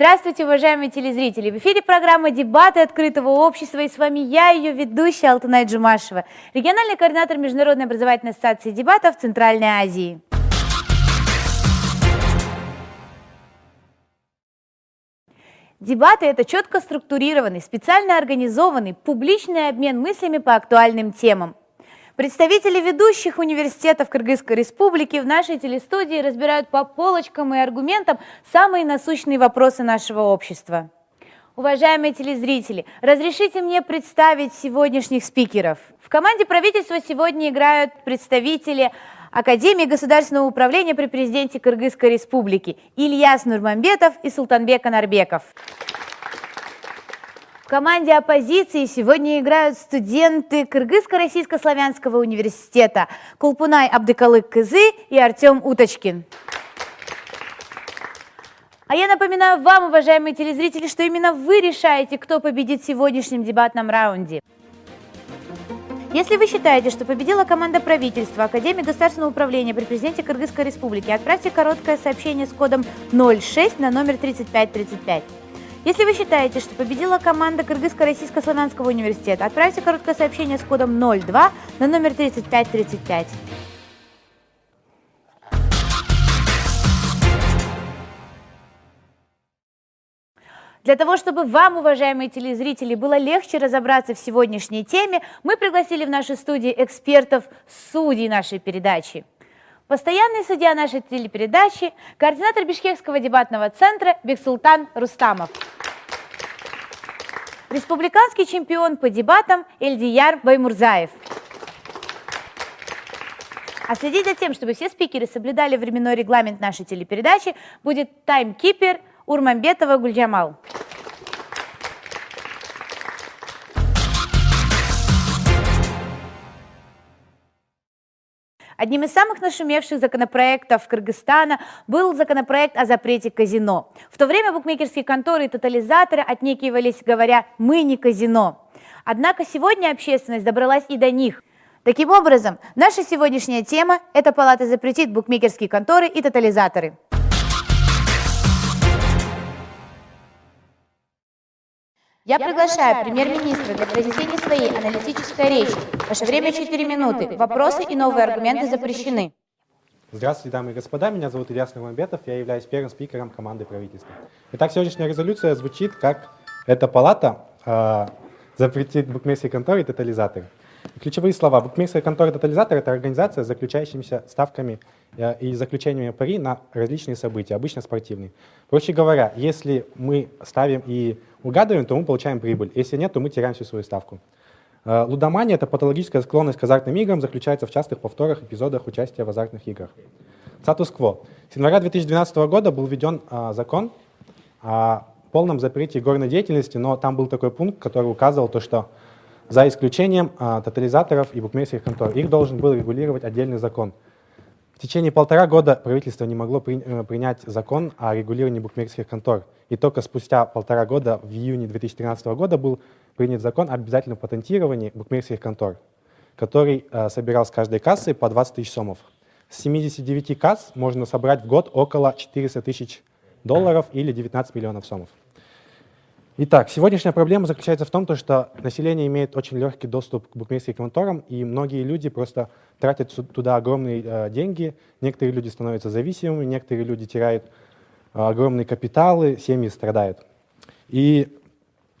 Здравствуйте, уважаемые телезрители! В эфире программа «Дебаты открытого общества» и с вами я, ее ведущая Алтынай Джумашева, региональный координатор Международной образовательной ассоциации дебатов Центральной Азии. Дебаты – это четко структурированный, специально организованный, публичный обмен мыслями по актуальным темам. Представители ведущих университетов Кыргызской республики в нашей телестудии разбирают по полочкам и аргументам самые насущные вопросы нашего общества. Уважаемые телезрители, разрешите мне представить сегодняшних спикеров. В команде правительства сегодня играют представители Академии государственного управления при президенте Кыргызской республики Ильяс Нурманбетов и Султанбек Анарбеков. В команде оппозиции сегодня играют студенты Кыргызско-Российско-Славянского университета Кулпунай Абдыкалык Кызы и Артем Уточкин. А я напоминаю вам, уважаемые телезрители, что именно вы решаете, кто победит в сегодняшнем дебатном раунде. Если вы считаете, что победила команда правительства Академии государственного управления при президенте Кыргызской республики, отправьте короткое сообщение с кодом 06 на номер 3535. Если вы считаете, что победила команда Кыргызско-Российско-Славянского университета, отправьте короткое сообщение с кодом 02 на номер 3535. Для того, чтобы вам, уважаемые телезрители, было легче разобраться в сегодняшней теме, мы пригласили в нашу студию экспертов, судей нашей передачи. Постоянный судья нашей телепередачи, координатор Бишкекского дебатного центра Бексултан Рустамов. Республиканский чемпион по дебатам Эльдияр Баймурзаев. А следить за тем, чтобы все спикеры соблюдали временной регламент нашей телепередачи, будет таймкипер Урмамбетова Гульджамал. Одним из самых нашумевших законопроектов Кыргызстана был законопроект о запрете казино. В то время букмекерские конторы и тотализаторы отнекивались, говоря «мы не казино». Однако сегодня общественность добралась и до них. Таким образом, наша сегодняшняя тема – это палата запретит букмекерские конторы и тотализаторы. Я приглашаю премьер-министра для произнесения своей аналитической речи. Ваше время 4 минуты. Вопросы и новые аргументы запрещены. Здравствуйте, дамы и господа. Меня зовут Ильяс Нурманбетов. Я являюсь первым спикером команды правительства. Итак, сегодняшняя резолюция звучит как «Эта палата э, запретит букмекерские конторы и тотализаторы». Ключевые слова. Букмекерская контора тотализатор – это организация с заключающимися ставками э, и заключениями пари на различные события, обычно спортивные. Проще говоря, если мы ставим и угадываем, то мы получаем прибыль. Если нет, то мы теряем всю свою ставку. Э, лудомания – это патологическая склонность к азартным играм, заключается в частых повторах эпизодах участия в азартных играх. Статус-кво. С января 2012 года был введен а, закон о полном запрете горной деятельности, но там был такой пункт, который указывал то, что за исключением а, тотализаторов и букмекерских контор. Их должен был регулировать отдельный закон. В течение полтора года правительство не могло при, э, принять закон о регулировании букмекерских контор. И только спустя полтора года, в июне 2013 года, был принят закон о обязательном патентировании букмекерских контор, который э, собирал с каждой кассы по 20 тысяч сомов. С 79 касс можно собрать в год около 400 тысяч долларов или 19 миллионов сомов. Итак, сегодняшняя проблема заключается в том, что население имеет очень легкий доступ к букмекерским конторам, и многие люди просто тратят туда огромные э, деньги. Некоторые люди становятся зависимыми, некоторые люди теряют э, огромные капиталы, семьи страдают. И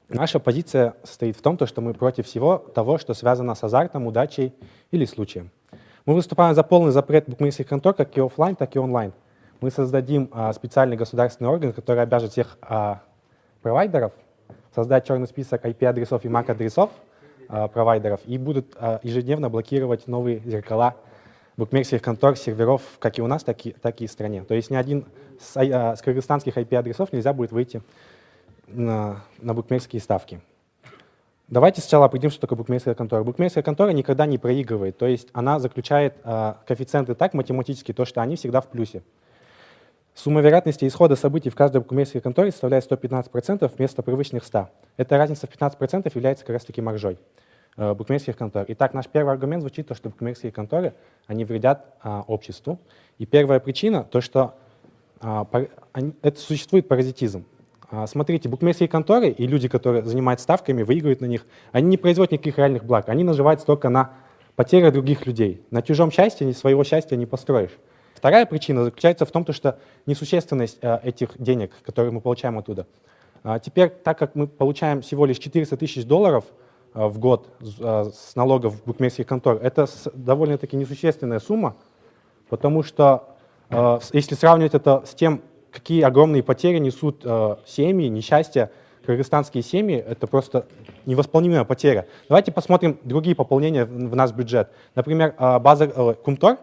наша позиция состоит в том, что мы против всего того, что связано с азартом, удачей или случаем. Мы выступаем за полный запрет букмекерских контор как и офлайн, так и онлайн. Мы создадим а, специальный государственный орган, который обяжет всех провайдеров создать черный список IP-адресов и MAC-адресов э, провайдеров и будут э, ежедневно блокировать новые зеркала букмекерских контор, серверов, как и у нас, так и, так и в стране. То есть ни один с, э, с кыргызстанских IP-адресов нельзя будет выйти на, на букмекерские ставки. Давайте сначала определим, что такое букмекерская контора. Букмекерская контора никогда не проигрывает, то есть она заключает э, коэффициенты так математически, то, что они всегда в плюсе. Сумма вероятности исхода событий в каждой букмекерской конторе составляет 115% вместо привычных 100. Эта разница в 15% является как раз таки маржой э, букмекерских контор. Итак, наш первый аргумент звучит, то, что букмекерские конторы они вредят а, обществу. И первая причина, то, что а, пар, они, это существует паразитизм. А, смотрите, букмекерские конторы и люди, которые занимаются ставками, выигрывают на них, они не производят никаких реальных благ, они наживаются только на потерях других людей. На чужом счастье своего счастья не построишь. Вторая причина заключается в том, что несущественность э, этих денег, которые мы получаем оттуда. А теперь, так как мы получаем всего лишь 400 тысяч долларов э, в год э, с налогов букмекерских контор, это довольно-таки несущественная сумма, потому что если сравнивать это с тем, какие огромные потери несут семьи, несчастья, кыргызстанские семьи, это просто невосполнимая потеря. Давайте посмотрим другие пополнения в наш бюджет. Например, база Кумтор,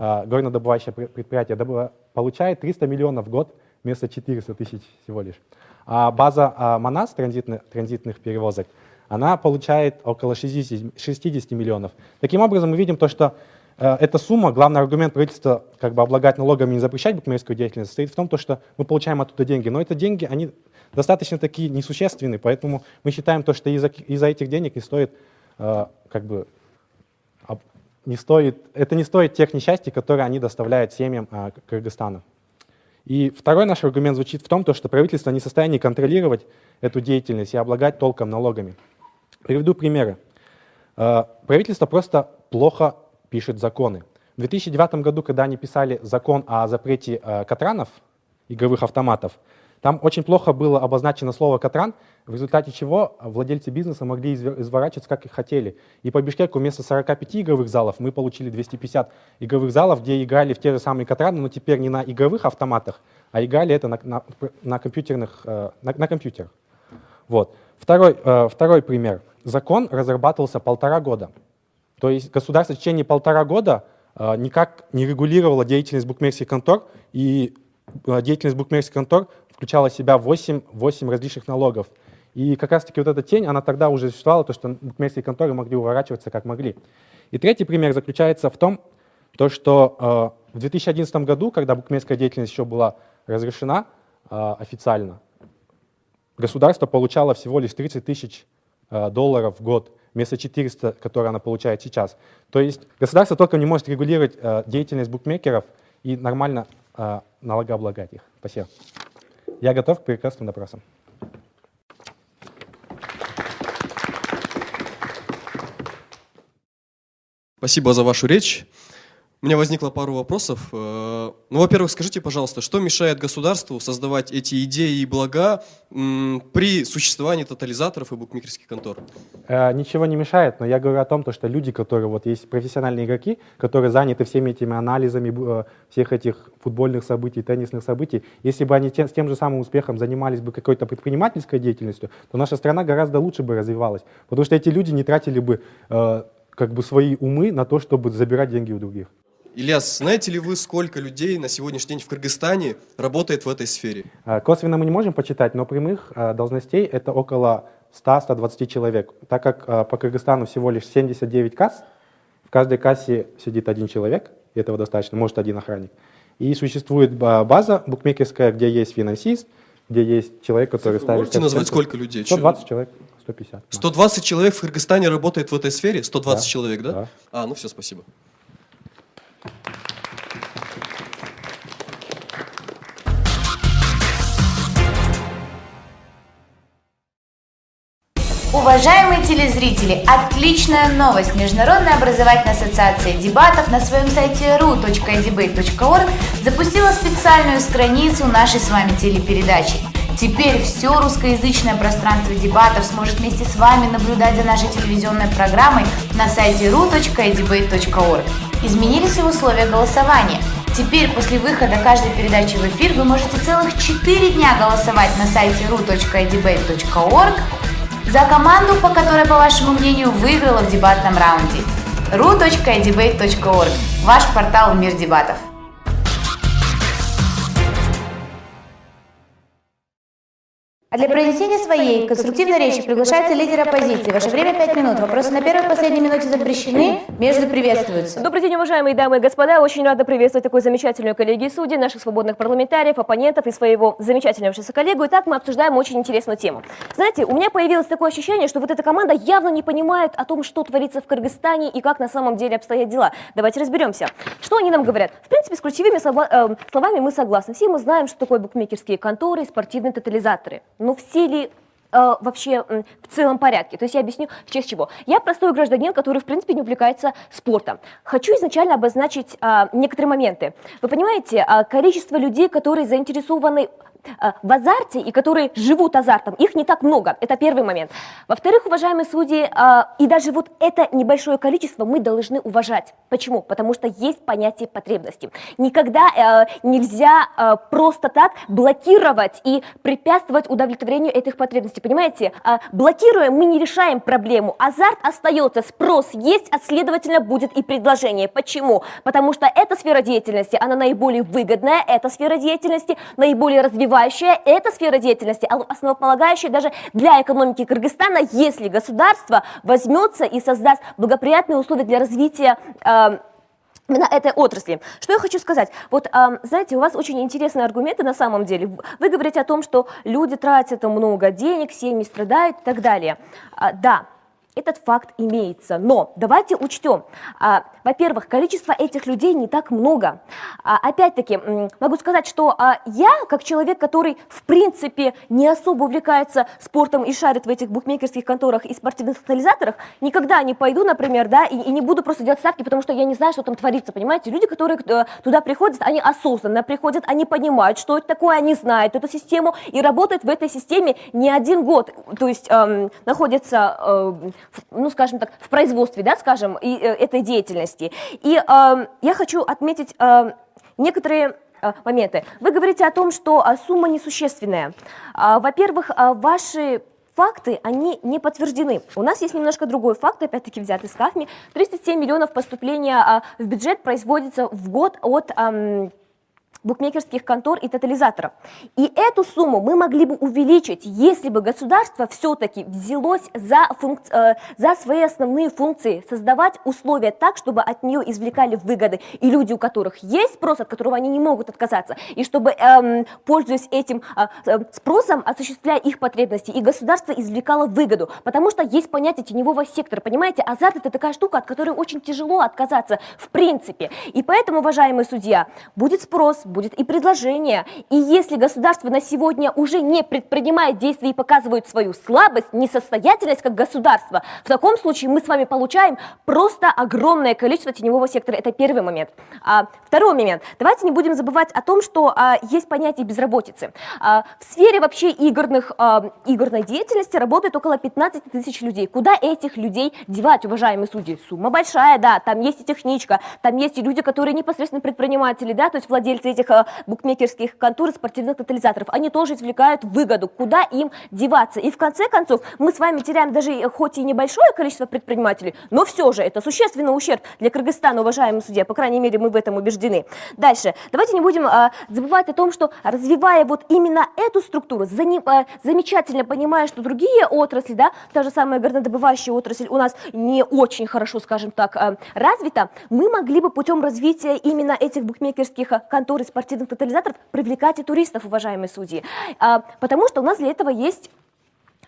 горнодобывающее предприятие получает 300 миллионов в год вместо 400 тысяч всего лишь. А база а, Манас транзитных, перевозок, она получает около 60, 60 миллионов. Таким образом, мы видим то, что э, эта сумма, главный аргумент правительства как бы облагать налогами и не запрещать букмекерскую деятельность, состоит в том, то, что мы получаем оттуда деньги. Но это деньги, они достаточно такие несущественные, поэтому мы считаем то, что из-за из этих денег не стоит э, как бы не стоит, это не стоит тех несчастий, которые они доставляют семьям а, Кыргызстана. И второй наш аргумент звучит в том, что правительство не в состоянии контролировать эту деятельность и облагать толком налогами. Приведу примеры. А, правительство просто плохо пишет законы. В 2009 году, когда они писали закон о запрете а, катранов, игровых автоматов, там очень плохо было обозначено слово «катран», в результате чего владельцы бизнеса могли изворачиваться, как и хотели. И по Бишкеку вместо 45 игровых залов мы получили 250 игровых залов, где играли в те же самые «катраны», но теперь не на игровых автоматах, а играли это на, на, на, компьютерных, э, на, на компьютерах. Вот. Второй, э, второй пример. Закон разрабатывался полтора года. То есть государство в течение полтора года э, никак не регулировало деятельность букмекерских контор, и деятельность букмекерских контор включала в себя 8, 8 различных налогов. И как раз-таки вот эта тень, она тогда уже существовала, то, что букмекерские конторы могли уворачиваться как могли. И третий пример заключается в том, то, что э, в 2011 году, когда букмекерская деятельность еще была разрешена э, официально, государство получало всего лишь 30 тысяч э, долларов в год вместо 400, которые она получает сейчас. То есть государство только не может регулировать э, деятельность букмекеров и нормально э, налогооблагать их. Спасибо. Я готов к прекрасным допросам. Спасибо за вашу речь. У меня возникло пару вопросов. Э, ну, во-первых, скажите, пожалуйста, что мешает государству создавать эти идеи и блага при существовании тотализаторов и букмекерских контор? Э, ничего не мешает, но я говорю о том, что люди, которые вот есть профессиональные игроки, которые заняты всеми этими анализами э, всех этих футбольных событий, теннисных событий, если бы они с тем же самым успехом занимались бы какой-то предпринимательской деятельностью, то наша страна гораздо лучше бы развивалась, потому что эти люди не тратили бы как бы свои умы на то, чтобы забирать деньги у других. Ильяс, знаете ли вы, сколько людей на сегодняшний день в Кыргызстане работает в этой сфере? А, косвенно мы не можем почитать, но прямых а, должностей это около 100-120 человек. Так как а, по Кыргызстану всего лишь 79 касс, в каждой кассе сидит один человек, и этого достаточно, может один охранник. И существует база букмекерская, где есть финансист, где есть человек, который Вы ставит... Можете назвать сколько людей? 120 человек. 150. 120 человек в Кыргызстане работает в этой сфере? 120 да. человек, да? да? А, ну все, спасибо. Уважаемые телезрители, отличная новость! Международная образовательная ассоциация дебатов на своем сайте ru.edebate.org запустила специальную страницу нашей с вами телепередачи. Теперь все русскоязычное пространство дебатов сможет вместе с вами наблюдать за нашей телевизионной программой на сайте ru.edebate.org. Изменились и условия голосования. Теперь после выхода каждой передачи в эфир вы можете целых 4 дня голосовать на сайте ru.edebate.org за команду, по которой, по вашему мнению, выиграла в дебатном раунде. ru.edebate.org – ваш портал в мир дебатов. А для произнесения своей конструктивной речи приглашается лидер оппозиции. Ваше время 5 минут. Вопросы на первой и последней минуте запрещены, между приветствуются. Добрый день, уважаемые дамы и господа. Очень рада приветствовать такую замечательную коллегию судей, наших свободных парламентариев, оппонентов и своего замечательного коллегу. Итак, мы обсуждаем очень интересную тему. Знаете, у меня появилось такое ощущение, что вот эта команда явно не понимает о том, что творится в Кыргызстане и как на самом деле обстоят дела. Давайте разберемся. Что они нам говорят? В принципе, с ключевыми э, словами мы согласны. Все мы знаем, что такое букмекерские конторы и спортивные тотализаторы. Но все ли э, вообще в целом порядке. То есть я объясню в честь чего. Я простой гражданин, который в принципе не увлекается спортом. Хочу изначально обозначить а, некоторые моменты. Вы понимаете, а, количество людей, которые заинтересованы в азарте и которые живут азартом, их не так много. Это первый момент. Во-вторых, уважаемые судьи, а, и даже вот это небольшое количество мы должны уважать. Почему? Потому что есть понятие потребности. Никогда э, нельзя э, просто так блокировать и препятствовать удовлетворению этих потребностей. Понимаете, блокируя, мы не решаем проблему. Азарт остается, спрос есть, а следовательно будет и предложение. Почему? Потому что эта сфера деятельности, она наиболее выгодная, эта сфера деятельности наиболее развивающая, эта сфера деятельности основополагающая даже для экономики Кыргызстана, если государство возьмется и создаст благоприятные условия для развития э, именно этой отрасли. Что я хочу сказать? Вот, ам, знаете, у вас очень интересные аргументы на самом деле. Вы говорите о том, что люди тратят много денег, семьи страдают и так далее. А, да, этот факт имеется, но давайте учтем. А, во-первых, количество этих людей не так много. А, опять-таки, могу сказать, что а, я, как человек, который в принципе не особо увлекается спортом и шарит в этих букмекерских конторах и спортивных тотализаторах, никогда не пойду, например, да, и, и не буду просто делать ставки, потому что я не знаю, что там творится, понимаете? Люди, которые э, туда приходят, они осознанно приходят, они понимают, что это такое, они знают эту систему и работают в этой системе не один год, то есть эм, находятся, э, ну, скажем так, в производстве, да, скажем, и, э, этой деятельности. И эм, я хочу отметить эм, некоторые э, моменты. Вы говорите о том, что а, сумма несущественная. А, Во-первых, ваши факты, они не подтверждены. У нас есть немножко другой факт, опять-таки взятый с КАФМИ. 37 миллионов поступления в бюджет производится в год от ам, букмекерских контор и тотализаторов. И эту сумму мы могли бы увеличить, если бы государство все-таки взялось за, функ- э, за свои основные функции, создавать условия так, чтобы от нее извлекали выгоды. И люди, у которых есть спрос, от которого они не могут отказаться, и чтобы, эм, пользуясь этим э, э, спросом, осуществляя их потребности, и государство извлекало выгоду, потому что есть понятие теневого сектора, понимаете, азарт это такая штука, от которой очень тяжело отказаться в принципе, и поэтому, уважаемый судья, будет спрос, будет и предложение, и если государство на сегодня уже не предпринимает действий и показывает свою слабость, несостоятельность как государство, в таком случае мы с вами получаем просто огромное количество теневого сектора, это первый момент. А, второй момент, давайте не будем забывать о том, что а, есть понятие безработицы. А, в сфере вообще игорных, а, игорной деятельности работает около 15 тысяч людей. Куда этих людей девать, уважаемые судьи? Сумма большая, да, там есть и техничка, там есть и люди, которые непосредственно предприниматели, да, то есть владельцы этих а, букмекерских контор и спортивных тотализаторов. Они тоже извлекают выгоду, куда им деваться. И в конце концов мы с вами теряем даже э, хоть и небольшое количество предпринимателей, но все же это существенный ущерб для Кыргызстана, уважаемые судья, по крайней мере мы в этом убеждены. Дальше, давайте не будем а, забывать о том, что развивая вот именно эту структуру, зани- а, замечательно понимая, что другие отрасли, да, та же самая горнодобывающая отрасль у нас не очень хорошо, скажем так, а, развита, мы могли бы путем развития именно этих букмекерских контор и спортивных тотализаторов привлекать и туристов, уважаемые судьи. А, потому что у нас для этого есть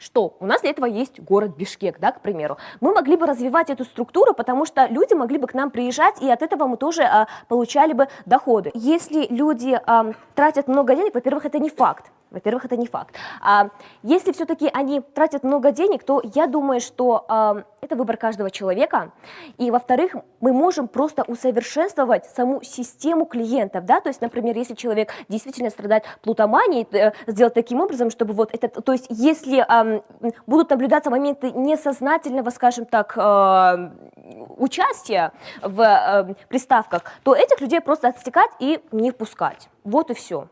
что? У нас для этого есть город Бишкек, да, к примеру. Мы могли бы развивать эту структуру, потому что люди могли бы к нам приезжать, и от этого мы тоже а, получали бы доходы. Если люди а, тратят много денег, во-первых, это не факт. Во-первых, это не факт. А, если все-таки они тратят много денег, то я думаю, что а, это выбор каждого человека. И, во-вторых, мы можем просто усовершенствовать саму систему клиентов. Да? То есть, например, если человек действительно страдает плутоманией, э, сделать таким образом, чтобы вот это... То есть, если ам, будут наблюдаться моменты несознательного, скажем так, э, участия в э, приставках, то этих людей просто отстекать и не впускать. Вот и все.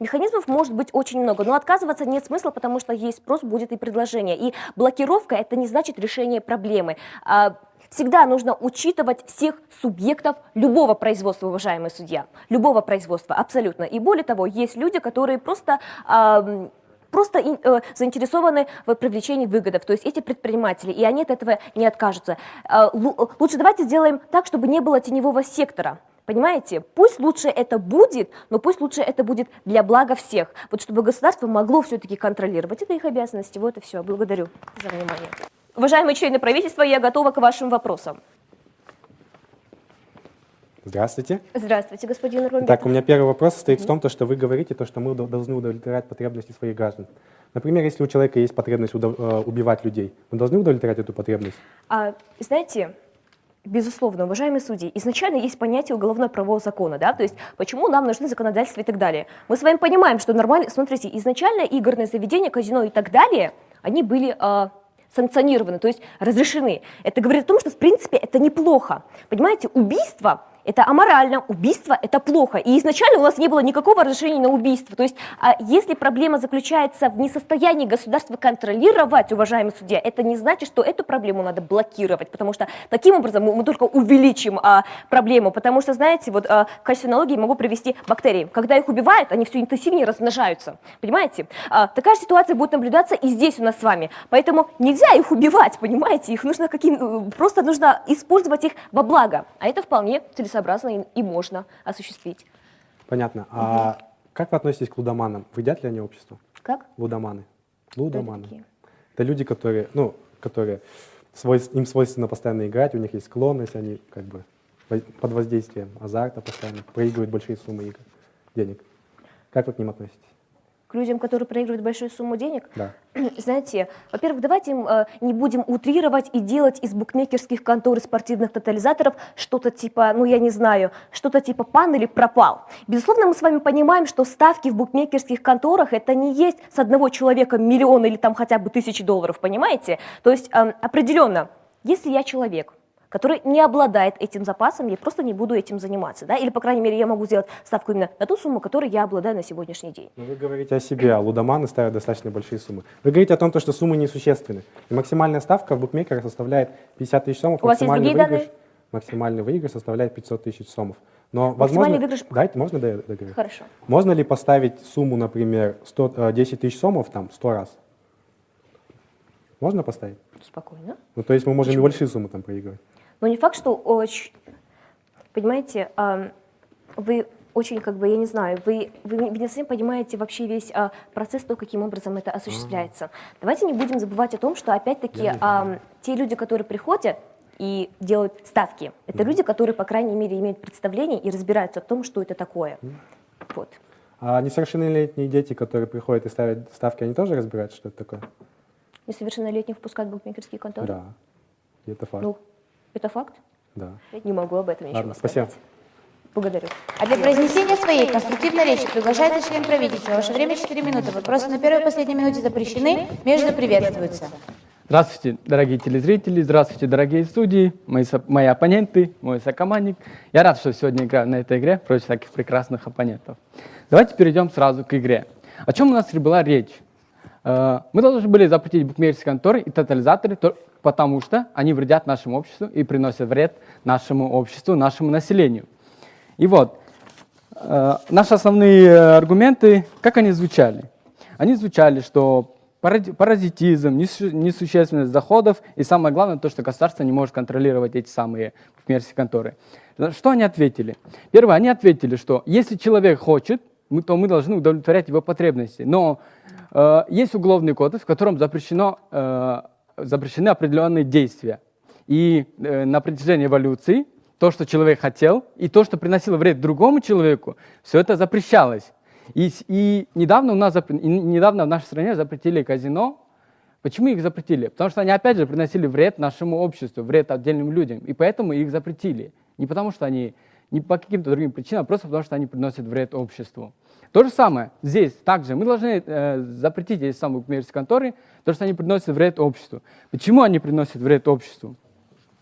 Механизмов может быть очень много, но отказываться нет смысла, потому что есть спрос, будет и предложение. И блокировка это не значит решение проблемы. А, Всегда нужно учитывать всех субъектов любого производства, уважаемый судья. Любого производства, абсолютно. И более того, есть люди, которые просто ам, просто э, заинтересованы в привлечении выгодов, то есть эти предприниматели, и они от этого не откажутся. Э, лу- Лучше давайте сделаем так, чтобы не было теневого сектора. Понимаете? Пусть лучше это будет, но пусть лучше это будет для блага всех. Вот чтобы государство могло все-таки контролировать. Это их обязанности. Вот и все. Благодарю за внимание. Уважаемые члены правительства, я готова к вашим вопросам. Здравствуйте. Здравствуйте, господин Румбин. Так, у меня первый вопрос состоит в том, то, что вы говорите, то, что мы до- должны удовлетворять потребности своих граждан. Например, если у человека есть потребность э, убивать людей, мы должны удовлетворять эту потребность? А, знаете, безусловно, уважаемые судьи, изначально есть понятие уголовно-правового закона, да, то есть почему нам нужны законодательства и так далее. Мы с вами понимаем, что нормально, смотрите, изначально игорные заведения, казино и так далее, они были а, санкционированы, то есть разрешены. Это говорит о том, что в принципе это неплохо. Понимаете, убийство это аморально, убийство это плохо. И изначально у нас не было никакого разрешения на убийство. То есть, а если проблема заключается в несостоянии государства контролировать, уважаемый судья, это не значит, что эту проблему надо блокировать, потому что таким образом мы, мы только увеличим а, проблему. Потому что, знаете, вот а, в качестве аналогии могу привести бактерии. Когда их убивают, они все интенсивнее размножаются. Понимаете? А, такая же ситуация будет наблюдаться и здесь у нас с вами. Поэтому нельзя их убивать, понимаете? Их нужно каким, э, просто нужно использовать их во благо. А это вполне целесообразно и, и можно осуществить. Понятно. А как вы относитесь к лудоманам? Вредят ли они обществу? Как? Лудоманы. Это Лудоманы. такие? Это люди, которые, ну, которые свойс- им свойственно постоянно играть, у них есть склонность, они как бы под воздействием азарта постоянно проигрывают большие суммы игр, денег. Как вы к ним относитесь? К людям, которые проигрывают большую сумму денег? Да. Знаете, во-первых, давайте э, не будем утрировать и делать из букмекерских контор и спортивных тотализаторов что-то типа, ну я не знаю, что-то типа пан или пропал. Безусловно, мы с вами понимаем, что ставки в букмекерских конторах это не есть с одного человека миллион или там хотя бы тысячи долларов, понимаете? То есть э, определенно, если я человек, который не обладает этим запасом, я просто не буду этим заниматься, да, или, по крайней мере, я могу сделать ставку именно на ту сумму, которую я обладаю на сегодняшний день. Но вы говорите о себе, а лудоманы ставят достаточно большие суммы. Вы говорите о том, то, что суммы несущественны. И максимальная ставка в букмекерах составляет 50 тысяч сомов. У вас есть максимальный другие выигрыш, данные? Максимальный выигрыш составляет 500 тысяч сомов. Но, возможно, выигрыш- Дайте, можно да? Хорошо. Можно ли поставить сумму, например, 100, э, 10 тысяч сомов там 100 раз? Можно поставить? Спокойно. Ну, то есть мы можем и большие суммы там проигрывать. Но не факт, что очень, понимаете, ам, вы очень, как бы, я не знаю, вы, вы, не- вы не совсем понимаете вообще весь а, процесс, то, каким образом это осуществляется. Давайте не будем забывать о том, что, опять-таки, ам, те люди, которые приходят и делают ставки, это люди, которые, по крайней мере, имеют представление и разбираются в том, что это такое. Вот. А несовершеннолетние дети, которые приходят и ставят ставки, они тоже разбираются, что это такое? Несовершеннолетних впускать в букмекерские конторы? Да. И это факт. Ну, это факт? Да. Не могу об этом ничего Ладно, сказать. спасибо. Благодарю. А для произнесения своей конструктивной речи приглашается член правительства. Ваше время 4 минуты. Вопросы на первой и последней минуте запрещены, между приветствуются. Здравствуйте, дорогие телезрители, здравствуйте, дорогие судьи, мои, со- мои оппоненты, мой сокомандник. Я рад, что сегодня играю на этой игре против таких прекрасных оппонентов. Давайте перейдем сразу к игре. О чем у нас была речь? Э, Мы должны были запретить букмекерские конторы и тотализаторы, то- потому что они вредят нашему обществу и приносят вред нашему обществу, нашему населению. И вот, Э, Наши основные аргументы, как они звучали? Они звучали, что паразитизм, несу- несущественность доходов и самое главное, то, что государство не может контролировать эти самые букмекерские конторы. Что они ответили? Первое, они ответили, что если человек хочет, то мы должны удовлетворять его потребности. Но э, есть уголовный кодекс, в котором запрещено, э, запрещены определенные действия. И э, на протяжении эволюции то, что человек хотел, и то, что приносило вред другому человеку, все это запрещалось. И, и недавно у нас недавно в нашей стране запретили казино. Почему их запретили? Потому что они опять же приносили вред нашему обществу, вред отдельным людям, и поэтому их запретили. Не потому что они, не по каким-то другим причинам, а просто потому что они приносят вред обществу. То же самое здесь также. Мы должны э, запретить эти самые букмекерские конторы, потому что они приносят вред обществу. Почему они приносят вред обществу?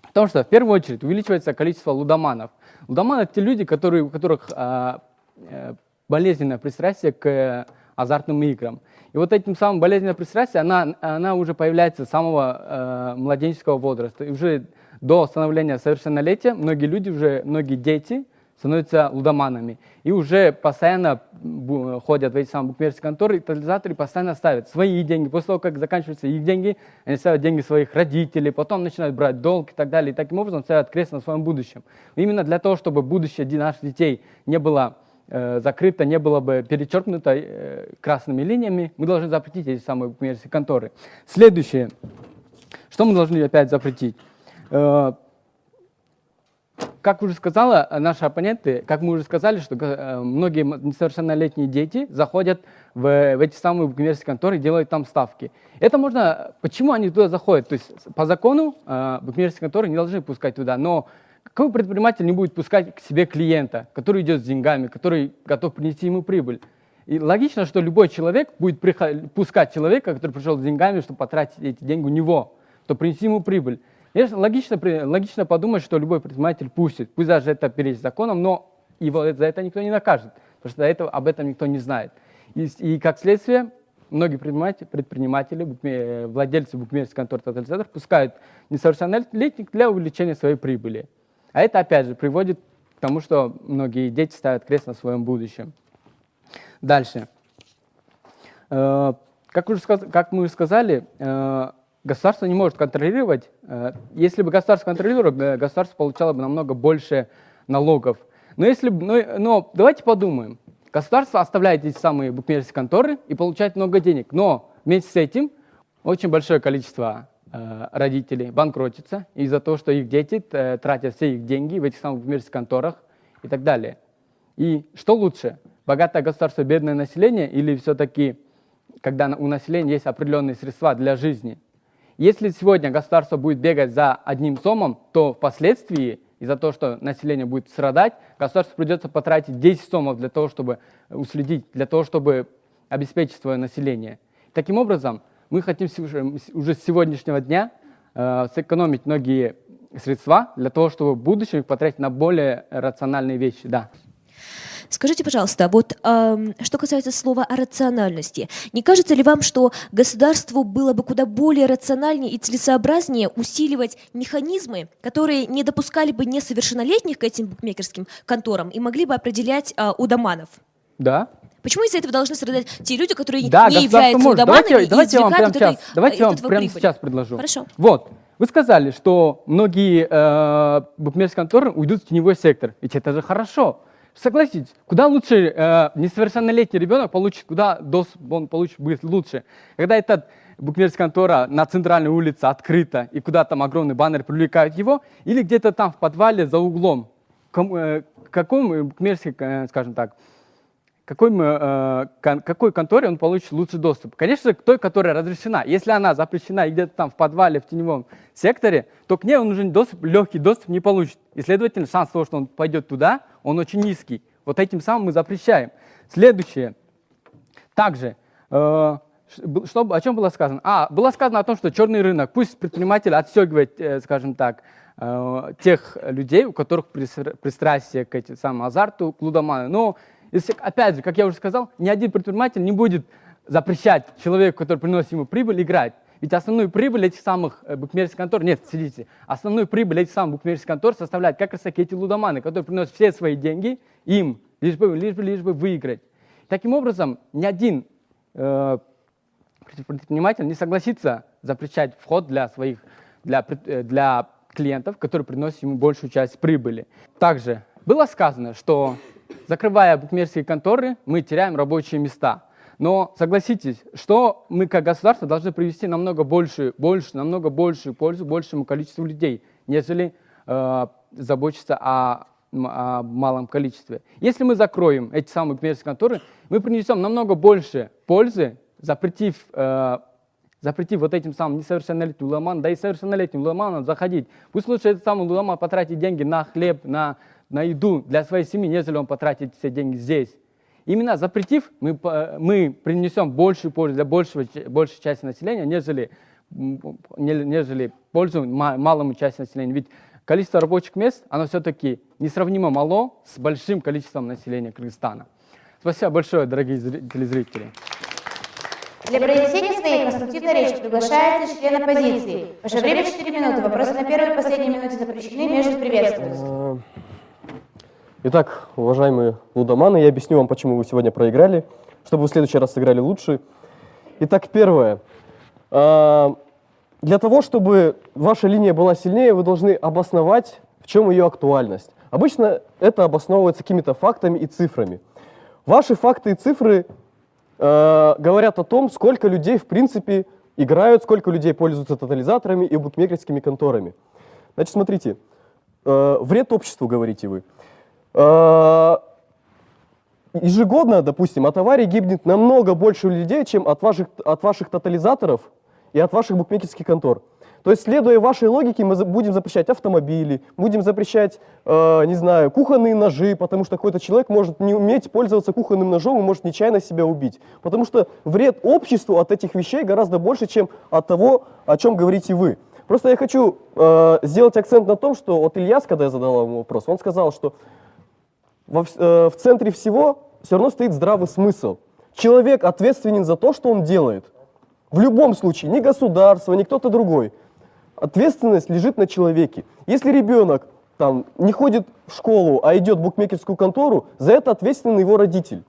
Потому что в первую очередь увеличивается количество лудоманов. Лудоманы это те люди, которые, у которых а, э, болезненное пристрастие к э, азартным играм. И вот этим самым болезненное пристрастие, она, она уже появляется с самого э, младенческого возраста. И уже до становления совершеннолетия многие люди, уже, многие дети становятся лудоманами. И уже постоянно ходят в эти самые букмекерские конторы, и тотализаторы постоянно ставят свои деньги. После того, как заканчиваются их деньги, они ставят деньги своих родителей, потом начинают брать долг и так далее. И таким образом ставят крест на своем будущем. Именно для того, чтобы будущее наших детей не было э, закрыто, не было бы перечеркнуто э, красными линиями, мы должны запретить эти самые букмекерские конторы. Следующее. Что мы должны опять запретить? Э, как уже сказала, э, наши оппоненты, как мы уже сказали, что э, многие несовершеннолетние дети заходят в, в эти самые букмекерские конторы и делают там ставки. Это можно... Почему они туда заходят? То есть по закону э, букмекерские конторы не должны пускать туда, но какой предприниматель не будет пускать к себе клиента, который идет с деньгами, который готов принести ему прибыль? И логично, что любой человек будет пускать человека, который пришел с деньгами, чтобы потратить эти деньги у него, чтобы принести ему прибыль. И логично, логично подумать, что любой предприниматель пустит, пусть даже это перечь законом, но его за это никто не накажет, потому что этого, об этом никто не знает. И, и как следствие, многие предприниматели, предприниматели букме- владельцы букмекерских контор тотализатор пускают несовершеннолетних для увеличения своей прибыли. А это, опять же, приводит к тому, что многие дети ставят крест на своем будущем. Дальше. Э, Как, уже как мы уже сказали, э, государство не может контролировать. э, Если бы государство контролировало, бы, государство получало бы намного больше налогов. Но, если, но, но давайте подумаем. Государство оставляет эти самые букмекерские конторы и получает много денег. Но вместе с этим очень большое количество э, родителей банкротится из-за того, что их дети э, тратят все их деньги в этих самых букмекерских конторах и так далее. И что лучше, богатое государство, бедное население или все-таки, когда у населения есть определенные средства для жизни? Если сегодня государство будет бегать за одним сомом, то впоследствии, из-за того, что население будет страдать, государству придется потратить 10 сомов для того, чтобы уследить, для того, чтобы обеспечить свое население. Таким образом, мы хотим уже с сегодняшнего дня э, сэкономить многие средства для того, чтобы в будущем их потратить на более рациональные вещи. Да. Скажите, пожалуйста, вот ам, что касается слова о рациональности, не кажется ли вам, что государству было бы куда более рациональнее и целесообразнее усиливать механизмы, которые не допускали бы несовершеннолетних к этим букмекерским конторам и могли бы определять а, удоманов? Да. Почему из-за этого должны страдать те люди, которые Да, не являются может. Давайте, и давайте я вам прямо от этой- сейчас, давайте я вам от этого прямо прибыль? сейчас предложу. Хорошо. Вот, вы сказали, что многие э, букмекерские конторы уйдут в теневой сектор. Ведь это же хорошо. Согласитесь, куда лучше э, несовершеннолетний ребенок получит, куда доступ он получит будет лучше, когда эта букмекерская контора на центральной улице открыта и куда там огромный баннер привлекают его, или где-то там в подвале за углом. Кому, э, к какому букмекерской, э, скажем так, какой, э, кон- какой конторе он получит лучший доступ? Конечно, к той, которая разрешена. Если она запрещена и где-то там в подвале, в теневом секторе, то к ней он уже доступ, легкий доступ не получит. И, следовательно, шанс того, что он пойдет туда, он очень низкий. Вот этим самым мы запрещаем. Следующее. Также, э, что, о чем было сказано? А, было сказано о том, что черный рынок, пусть предприниматель отстегивает, э, скажем так, э, тех людей, у которых пристрастие к этим самым азарту, к лудоману. Но, если, опять же, как я уже сказал, ни один предприниматель не будет запрещать человеку, который приносит ему прибыль, играть. Ведь основную прибыль этих самых э, букмекерских контор, нет, сидите, основную прибыль этих самых букмекерских контор составляют как раз таки эти лудоманы, которые приносят все свои деньги им, лишь бы, лишь бы, лишь бы выиграть. Таким образом, ни один э, предприниматель не согласится запрещать вход для своих, для, э, для клиентов, которые приносят ему большую часть прибыли. Также было сказано, что закрывая букмекерские конторы, мы теряем рабочие места. Но согласитесь, что мы как государство должны привести намного больше, больше, намного большую пользу большему количеству людей, нежели э, заботиться о, о малом количестве. Если мы закроем эти самые букмекерские конторы, мы принесем намного больше пользы, запретив, э, запретив вот этим самым несовершеннолетним лудоманам, да и совершеннолетним лудоманам заходить. Пусть лучше этот самый лудоман потратит деньги на хлеб, на, на еду для своей семьи, нежели он потратит все деньги здесь. Именно запретив, мы, мы принесем большую пользу для большего, большей части населения, нежели, нежели пользу ма- малому части населения. Ведь количество рабочих мест, оно все-таки несравнимо мало с большим количеством населения Кыргызстана. Спасибо большое, дорогие зри- телезрители. Для произнесения своей конструктивной речи приглашается член оппозиции. Ваше время 4 минуты. Вопросы на первой и последней минуте запрещены, между приветствуются. Итак, уважаемые лудоманы, я объясню вам, почему вы сегодня проиграли, чтобы вы в следующий раз сыграли лучше. Итак, первое. А, Для того, чтобы ваша линия была сильнее, вы должны обосновать, в чем ее актуальность. Обычно это обосновывается какими-то фактами и цифрами. Ваши факты и цифры э, говорят о том, сколько людей, в принципе, играют, сколько людей пользуются тотализаторами и букмекерскими конторами. Значит, смотрите, э, вред обществу, говорите вы. Э, ежегодно, допустим, от аварий гибнет намного больше людей, чем от ваших, от ваших тотализаторов и от ваших букмекерских контор. То есть, следуя вашей логике, мы будем запрещать автомобили, будем запрещать, э, не знаю, кухонные ножи, потому что какой-то человек может не уметь пользоваться кухонным ножом и может нечаянно себя убить. Потому что вред обществу от этих вещей гораздо больше, чем от того, о чем говорите вы. Просто я хочу э, сделать акцент на том, что вот Ильяс, когда я задал ему вопрос, он сказал, что во э, в центре всего все равно стоит здравый смысл. Человек ответственен за то, что он делает. В любом случае, ни государство, ни кто-то другой. Ответственность лежит на человеке. Если ребенок там, не ходит в школу, а идет в букмекерскую контору, за это ответственен его родитель.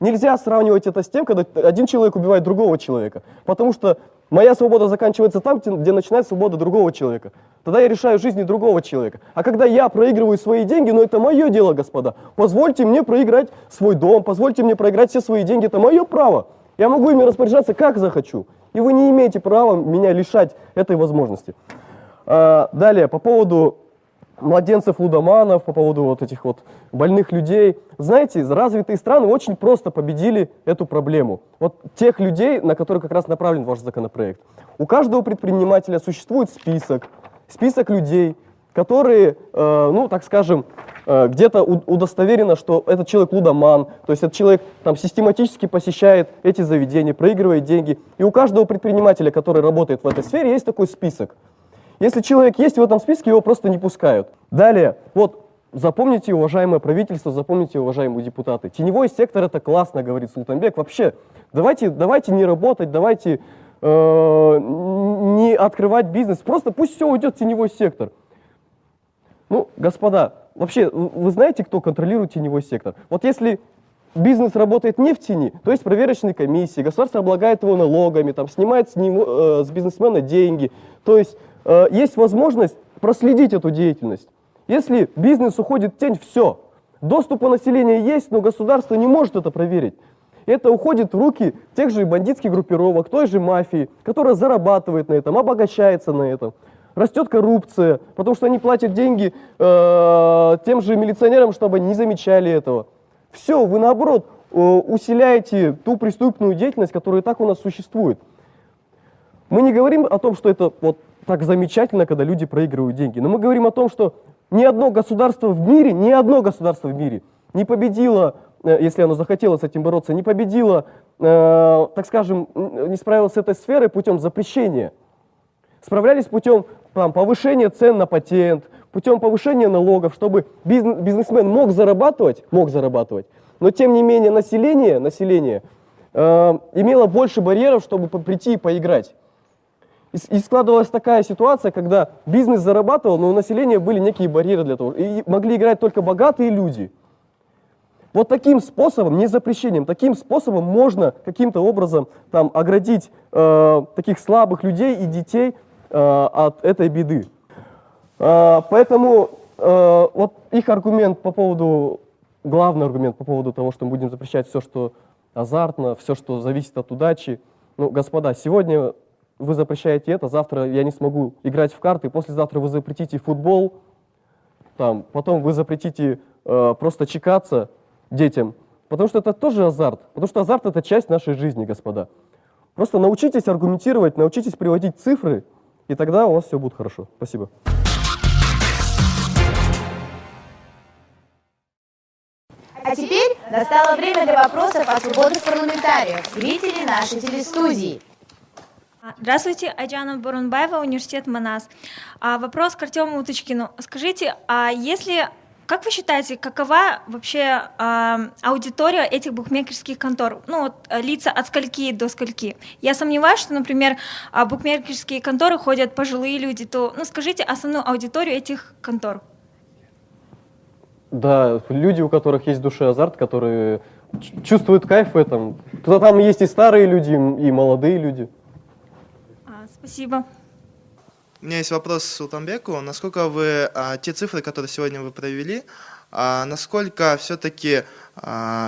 Нельзя сравнивать это с тем, когда один человек убивает другого человека. Потому что моя свобода заканчивается там, где начинается свобода другого человека. Тогда я решаю жизни другого человека. А когда я проигрываю свои деньги, ну это мое дело, господа. Позвольте мне проиграть свой дом, позвольте мне проиграть все свои деньги, это мое право. Я могу ими распоряжаться как захочу. И вы не имеете права меня лишать этой возможности. А, далее, по поводу младенцев лудоманов, по поводу вот этих вот больных людей. Знаете, развитые страны очень просто победили эту проблему. Вот тех людей, на которых как раз направлен ваш законопроект. У каждого предпринимателя существует список, список людей, которые, э, ну, так скажем, э, где-то удостоверено, что этот человек лудоман, то есть этот человек там систематически посещает эти заведения, проигрывает деньги. И у каждого предпринимателя, который работает в этой сфере, есть такой список. Если человек есть в этом списке, его просто не пускают. Далее, вот запомните, уважаемое правительство, запомните, уважаемые депутаты. Теневой сектор это классно, говорит Султанбек. Вообще, давайте, давайте не работать, давайте э, не открывать бизнес. Просто пусть все уйдет в теневой сектор. Ну, господа, вообще, вы знаете, кто контролирует теневой сектор? Вот если бизнес работает не в тени, то есть проверочные комиссии, государство облагает его налогами, там, снимает с, него, э, с бизнесмена деньги. То есть э, есть возможность проследить эту деятельность. Если бизнес уходит в тень, все. Доступ у населения есть, но государство не может это проверить. Это уходит в руки тех же бандитских группировок, той же мафии, которая зарабатывает на этом, обогащается на этом. Растет коррупция, потому что они платят деньги э, тем же милиционерам, чтобы они не замечали этого. Все, вы наоборот э, усиляете ту преступную деятельность, которая и так у нас существует. Мы не говорим о том, что это вот так замечательно, когда люди проигрывают деньги, но мы говорим о том, что ни одно государство в мире, ни одно государство в мире не победило, э, если оно захотело с этим бороться, не победило, э, так скажем, не справилось с этой сферой путем запрещения. Справлялись путем там, повышения цен на патент, путем повышения налогов, чтобы бизнес- бизнесмен мог зарабатывать, мог зарабатывать, но тем не менее население, население э, имело больше барьеров, чтобы прийти и поиграть. И, и складывалась такая ситуация, когда бизнес зарабатывал, но у населения были некие барьеры для того. И могли играть только богатые люди. Вот таким способом, не запрещением, таким способом можно каким-то образом там, оградить э, таких слабых людей и детей э, от этой беды. Э, поэтому э, вот их аргумент по поводу, главный аргумент по поводу того, что мы будем запрещать все, что азартно, все, что зависит от удачи. Ну, господа, сегодня вы запрещаете это, завтра я не смогу играть в карты, послезавтра вы запретите футбол, там, потом вы запретите э, просто чекаться детям, потому что это тоже азарт, потому что азарт это часть нашей жизни, господа. Просто научитесь аргументировать, научитесь приводить цифры, и тогда у вас все будет хорошо. Спасибо. А теперь настало время для вопросов от свободных парламентариев, зрителей нашей телестудии. А, Здравствуйте, Айджана Бурунбаева, университет Манас. А, вопрос к Артему Уточкину. Скажите, а если, как вы считаете, какова вообще а, аудитория этих букмекерских контор? Ну, вот, а, лица от скольки до скольки? Я сомневаюсь, что, например, а, букмекерские конторы ходят пожилые люди, то, ну, скажите основную аудиторию этих контор. Да, люди, у которых есть душе азарт, которые чувствуют кайф в этом. Туда там есть и старые люди, и молодые люди. А, спасибо. У меня есть вопрос Султанбеку. Насколько вы, а, те цифры, которые сегодня вы провели, а, насколько все-таки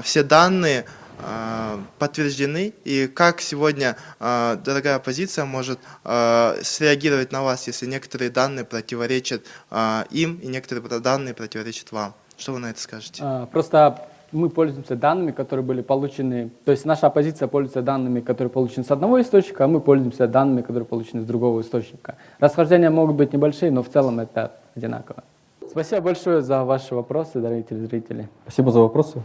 все данные а, подтверждены, и как сегодня а, дорогая оппозиция может а, среагировать на вас, если некоторые данные противоречат а, им, и некоторые данные противоречат вам? Что вы на это скажете? А, Просто мы пользуемся данными, которые были получены, то есть наша оппозиция пользуется данными, которые получены с одного источника, а мы пользуемся данными, которые получены с другого источника. Расхождения могут быть небольшие, но в целом это одинаково. Спасибо большое за ваши вопросы, дорогие телезрители. Спасибо за вопросы.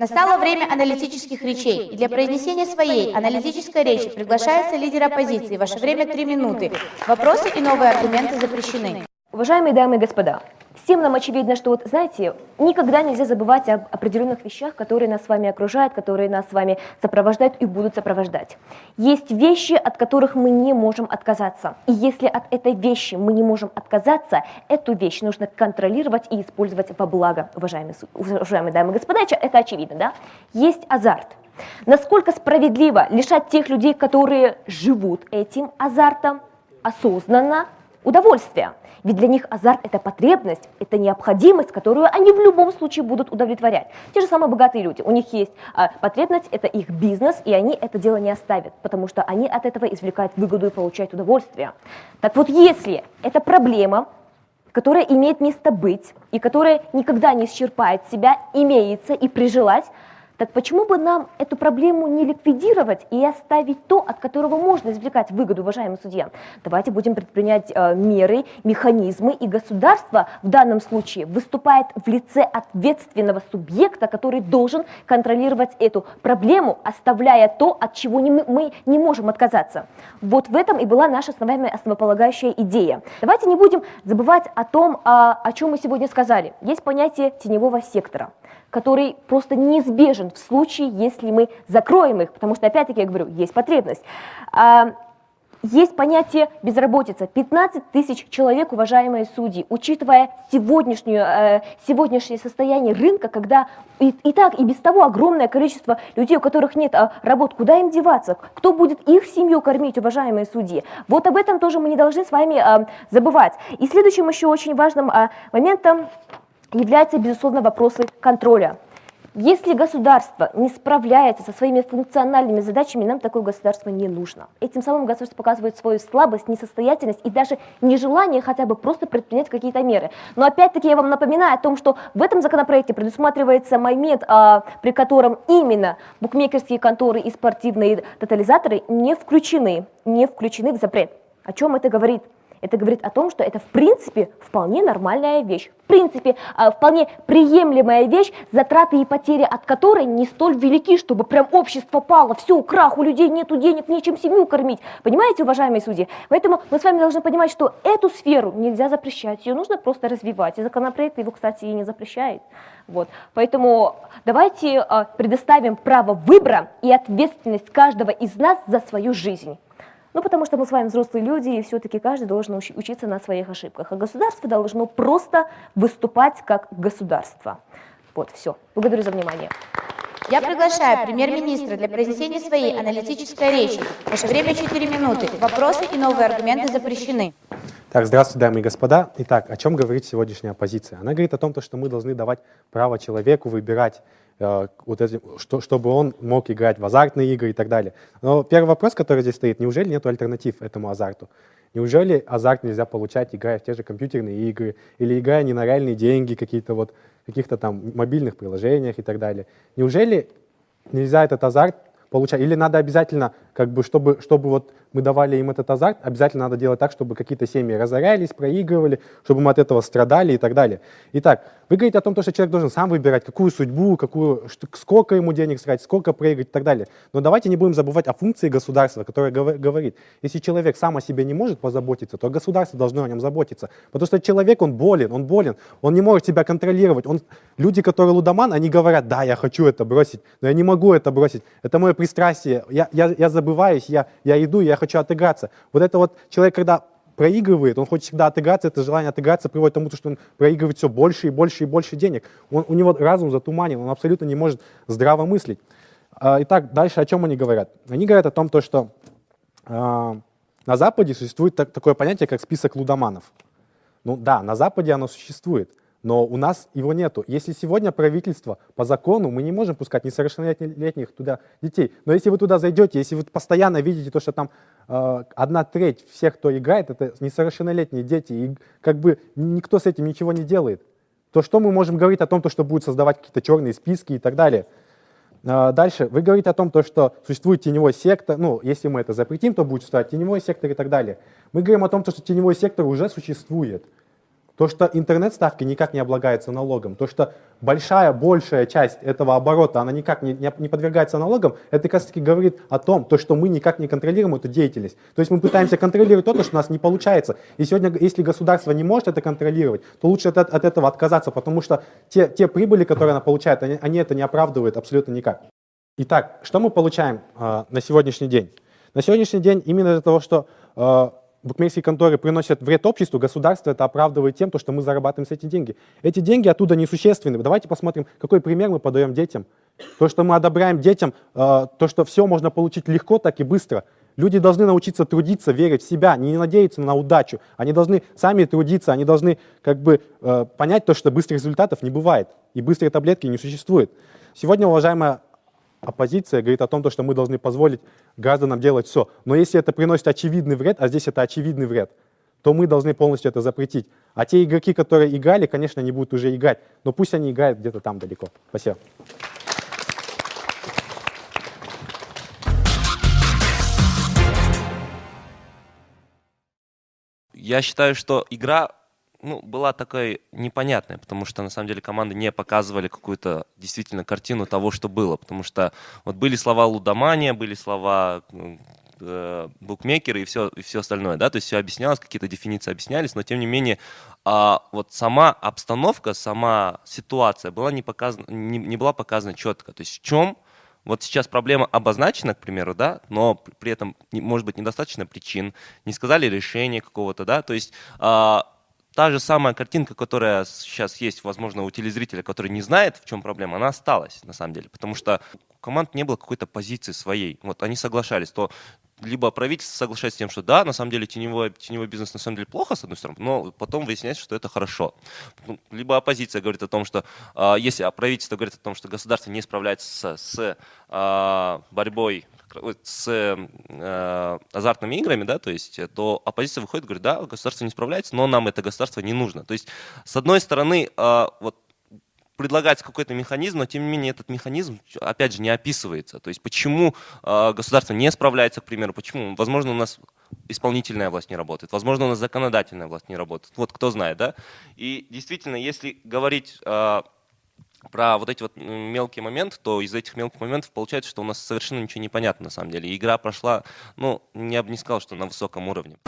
Настало время аналитических речей. И для произнесения своей аналитической речи приглашается лидер оппозиции. Ваше время три минуты. Вопросы и новые аргументы запрещены. Уважаемые дамы и господа, всем нам очевидно, что вот, знаете, никогда нельзя забывать об определенных вещах, которые нас с вами окружают, которые нас с вами сопровождают и будут сопровождать. Есть вещи, от которых мы не можем отказаться. И если от этой вещи мы не можем отказаться, эту вещь нужно контролировать и использовать во благо, уважаемые, уважаемые дамы и господа, это очевидно, да? Есть азарт. Насколько справедливо лишать тех людей, которые живут этим азартом, осознанно удовольствия. Ведь для них азарт – это потребность, это необходимость, которую они в любом случае будут удовлетворять. Те же самые богатые люди, у них есть а, потребность, это их бизнес, и они это дело не оставят, потому что они от этого извлекают выгоду и получают удовольствие. Так вот, если эта проблема, которая имеет место быть и которая никогда не исчерпает себя, имеется и прижилась, так почему бы нам эту проблему не ликвидировать и оставить то, от которого можно извлекать выгоду, уважаемый судья? Давайте будем предпринять э, меры, механизмы, и государство в данном случае выступает в лице ответственного субъекта, который должен контролировать эту проблему, оставляя то, от чего не мы, не можем отказаться. Вот в этом и была наша основная основополагающая идея. Давайте не будем забывать о том, а, о чем мы сегодня сказали. Есть понятие теневого сектора который просто неизбежен в случае, если мы закроем их, потому что, опять-таки, я говорю, есть потребность. А, Есть понятие безработица. 15 тысяч человек, уважаемые судьи, учитывая сегодняшнюю, э, сегодняшнее состояние рынка, когда и, и так, и без того огромное количество людей, у которых нет а, работ, куда им деваться? Кто будет их семью кормить, уважаемые судьи? Вот об этом тоже мы не должны с вами а, забывать. И следующим еще очень важным а, моментом являются, безусловно, вопросы контроля. Если государство не справляется со своими функциональными задачами, нам такое государство не нужно. Этим самым государство показывает свою слабость, несостоятельность и даже нежелание хотя бы просто предпринять какие-то меры. Но опять-таки я вам напоминаю о том, что в этом законопроекте предусматривается момент, а, при котором именно букмекерские конторы и спортивные тотализаторы не включены, не включены в запрет. О чем это говорит? Это говорит о том, что это в принципе вполне нормальная вещь, в принципе а, вполне приемлемая вещь, затраты и потери от которой не столь велики, чтобы прям общество пало, все, крах, у людей нету денег, нечем семью кормить. Понимаете, уважаемые судьи? Поэтому мы с вами должны понимать, что эту сферу нельзя запрещать, ее нужно просто развивать. И законопроект его, кстати, и не запрещает. Вот. Поэтому давайте а, предоставим право выбора и ответственность каждого из нас за свою жизнь. Ну, потому что мы с вами взрослые люди, и все-таки каждый должен уч- учиться на своих ошибках. А государство должно просто выступать как государство. Вот, все. Благодарю за внимание. Я приглашаю премьер-министра для произнесения своей аналитической речи. Ваше время 4 минуты. Вопросы и новые аргументы запрещены. Так, здравствуйте, дамы и господа. Итак, о чем говорит сегодняшняя оппозиция? Она говорит о том, то, что мы должны давать право человеку выбирать, э, вот эти, что, чтобы он мог играть в азартные игры и так далее. Но первый вопрос, который здесь стоит, неужели нет альтернатив этому азарту? Неужели азарт нельзя получать, играя в те же компьютерные игры, или играя не на реальные деньги, какие-то вот, каких-то там мобильных приложениях и так далее? Неужели нельзя этот азарт получать? Или надо обязательно, как бы, чтобы, чтобы вот мы давали им этот азарт, обязательно надо делать так, чтобы какие-то семьи разорялись, проигрывали, чтобы мы от этого страдали и так далее. Итак, вы говорите о том, что человек должен сам выбирать, какую судьбу, какую, сколько ему денег срать, сколько проиграть и так далее. Но давайте не будем забывать о функции государства, которое говор- говорит, если человек сам о себе не может позаботиться, то государство должно о нем заботиться. Потому что человек, он болен, он болен, он не может себя контролировать. Он, люди, которые лудоман, они говорят, да, я хочу это бросить, но я не могу это бросить, это мое пристрастие, я, я, я забываюсь, я, я иду, я хочу отыграться. Вот это вот человек, когда проигрывает, он хочет всегда отыграться, это желание отыграться приводит к тому, что он проигрывает все больше и больше и больше денег. Он, у него разум затуманен, он абсолютно не может здраво мыслить. А, итак, дальше о чем они говорят? Они говорят о том, то, что а, на Западе существует так, такое понятие, как список лудоманов. Ну да, на Западе оно существует, но у нас его нету. Если сегодня правительство по закону, мы не можем пускать несовершеннолетних туда детей, но если вы туда зайдете, если вы постоянно видите то, что там э, одна треть всех, кто играет, это несовершеннолетние дети, и как бы никто с этим ничего не делает, то что мы можем говорить о том, то, что будет создавать какие-то черные списки и так далее? А, дальше, вы говорите о том, то, что существует теневой сектор, ну, если мы это запретим, то будет существовать теневой сектор и так далее. Мы говорим о том, что теневой сектор уже существует. То, что интернет-ставки никак не облагается налогом, то, что большая, большая часть этого оборота, она никак не, не, подвергается налогам, это как раз таки говорит о том, то, что мы никак не контролируем эту деятельность. То есть мы пытаемся контролировать то, что у нас не получается. И сегодня, если государство не может это контролировать, то лучше от, от этого отказаться, потому что те, те прибыли, которые она получает, они, они это не оправдывают абсолютно никак. Итак, что мы получаем э, на сегодняшний день? На сегодняшний день именно из-за того, что э, букмекерские конторы приносят вред обществу, государство это оправдывает тем, что мы зарабатываем с эти деньги. Эти деньги оттуда несущественны. Давайте посмотрим, какой пример мы подаем детям. То, что мы одобряем детям, э, то, что все можно получить легко, так и быстро. Люди должны научиться трудиться, верить в себя, не надеяться на удачу. Они должны сами трудиться, они должны как бы э, понять то, что быстрых результатов не бывает. И быстрые таблетки не существует. Сегодня, уважаемая оппозиция говорит о том, что мы должны позволить гражданам делать все. Но если это приносит очевидный вред, а здесь это очевидный вред, то мы должны полностью это запретить. А те игроки, которые играли, конечно, не будут уже играть. Но пусть они играют где-то там далеко. Спасибо. Я считаю, что игра ну, была такая непонятная, потому что на самом деле команды не показывали какую-то действительно картину того, что было. Потому что вот были слова лудомания, были слова э, букмекеры и все, и все остальное, да, то есть все объяснялось, какие-то дефиниции объяснялись, но тем не менее а, вот сама обстановка, сама ситуация была не, показана, не, не была показана четко. То есть в чем вот сейчас проблема обозначена, к примеру, да, но при этом, может быть, недостаточно причин, не сказали решения какого-то, да, то есть а, та же самая картинка, которая сейчас есть, возможно, у телезрителя, который не знает, в чем проблема, она осталась, на самом деле. Потому что у команд не было какой-то позиции своей. Вот они соглашались, то либо правительство соглашается с тем, что да, на самом деле теневой, теневой бизнес на самом деле плохо, с одной стороны, но потом выясняется, что это хорошо. Ну, либо оппозиция говорит о том, что э, если правительство говорит о том, что государство не справляется с, с э, борьбой с э, азартными играми, да, то есть, то оппозиция выходит и говорит, да, государство не справляется, но нам это государство не нужно. То есть, с одной стороны, э, вот предлагается какой-то механизм, но тем не менее этот механизм, опять же, не описывается. То есть почему э, государство не справляется, к примеру, почему? Возможно, у нас исполнительная власть не работает, возможно, у нас законодательная власть не работает. Вот кто знает, да? И действительно, если говорить э, про вот эти вот мелкие моменты, то из этих мелких моментов получается, что у нас совершенно ничего не понятно на самом деле. Игра прошла, ну, я бы не сказал, что на высоком уровне.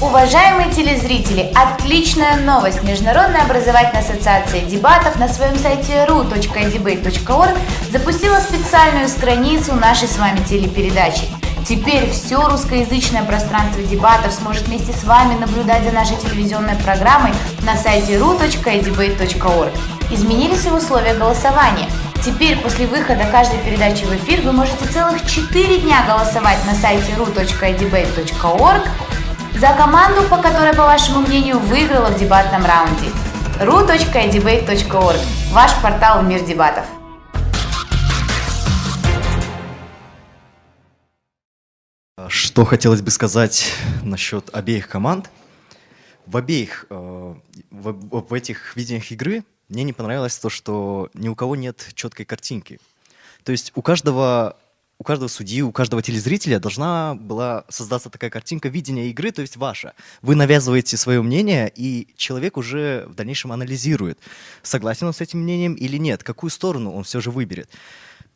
Уважаемые телезрители, отличная новость! Международная образовательная ассоциация дебатов на своем сайте ru.debate.org запустила специальную страницу нашей с вами телепередачи. Теперь все русскоязычное пространство дебатов сможет вместе с вами наблюдать за нашей телевизионной программой на сайте ru.debate.org. Изменились и условия голосования. Теперь после выхода каждой передачи в эфир вы можете целых 4 дня голосовать на сайте ru.debate.org за команду, по которой, по вашему мнению, выиграла в дебатном раунде. ru.debate.org – ваш портал в мир дебатов. Что хотелось бы сказать насчет обеих команд. В обеих, э, в, в этих видениях игры мне не понравилось то, что ни у кого нет четкой картинки. То есть у каждого у каждого судьи, у каждого телезрителя должна была создаться такая картинка видения игры, то есть ваша. Вы навязываете свое мнение, и человек уже в дальнейшем анализирует, согласен он с этим мнением или нет, какую сторону он все же выберет.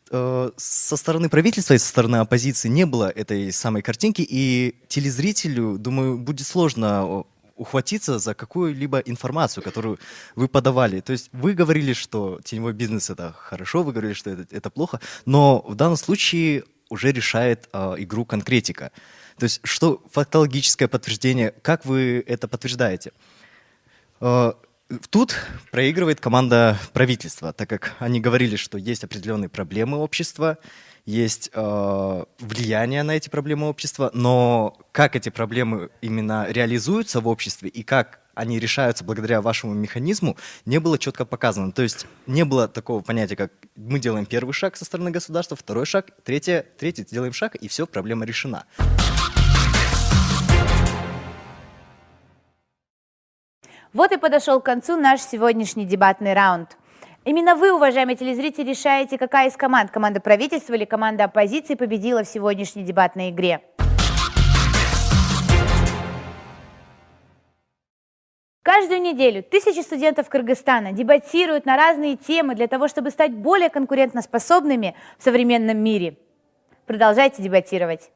Э, со стороны правительства и со стороны оппозиции не было этой самой картинки, и телезрителю, думаю, будет сложно ухватиться за какую-либо информацию, которую вы подавали. То есть вы говорили, что теневой бизнес это хорошо, вы говорили, что это, это плохо, но в данном случае уже решает э, игру конкретика. То есть что фактологическое подтверждение, как вы это подтверждаете? Э, Тут проигрывает команда правительства, так как они говорили, что есть определенные проблемы общества, есть э, влияние на эти проблемы общества, но как эти проблемы именно реализуются в обществе и как они решаются благодаря вашему механизму, не было четко показано. То есть не было такого понятия, как мы делаем первый шаг со стороны государства, второй шаг, третий, третий делаем шаг, и все, проблема решена. Вот и подошел к концу наш сегодняшний дебатный раунд. Именно вы, уважаемые телезрители, решаете, какая из команд, команда правительства или команда оппозиции победила в сегодняшней дебатной игре. Каждую неделю тысячи студентов Кыргызстана дебатируют на разные темы для того, чтобы стать более конкурентоспособными в современном мире. Продолжайте дебатировать.